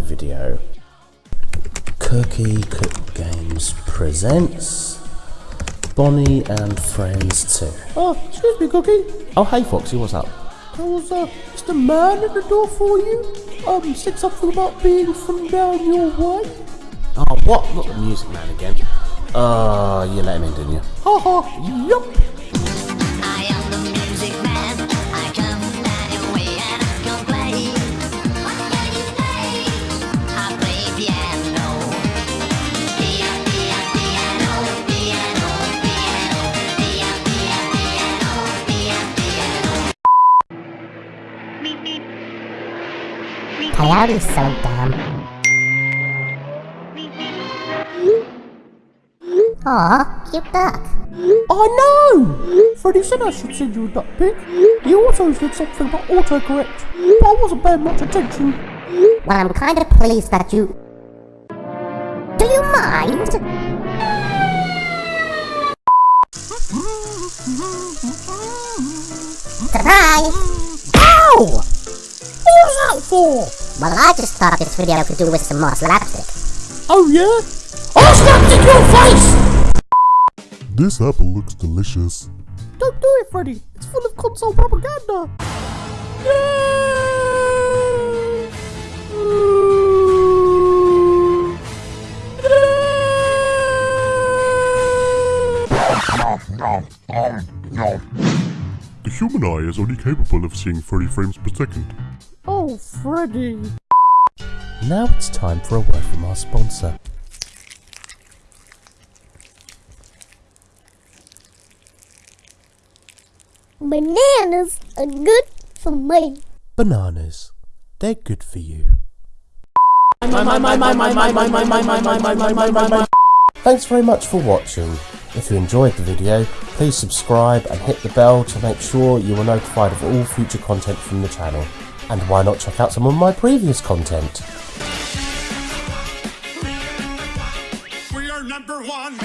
video. Cookie Cook Games presents Bonnie and Friends 2. Oh, excuse me, Cookie. Oh, hey Foxy, what's up? There was uh, just a man at the door for you. Um, said something about being from down your way. Oh, what? Not the music man again. Uh, you let him in, didn't you? Ha ha, yup. Coyote's so dumb. Aw, cute duck. I know! Freddy said I should send you a duck pic. He also said something about autocorrect, but I wasn't paying much attention. Well, I'm kinda pleased that you... Do you mind? Surprise! Ow! What was that for? Well, I just thought this video could do with some more slapstick. Oh yeah? I'll snap in your face! This apple looks delicious. Don't do it, Freddy. It's full of console propaganda. The human eye is only capable of seeing 30 frames per second. Freddy. Now it's time for a word from our sponsor. Bananas are good for me. Bananas. They're good for you. Thanks very much for watching. If you enjoyed the video, please subscribe and hit the bell to make sure you are notified of all future content from the channel. And why not check out some of my previous content? We are number one.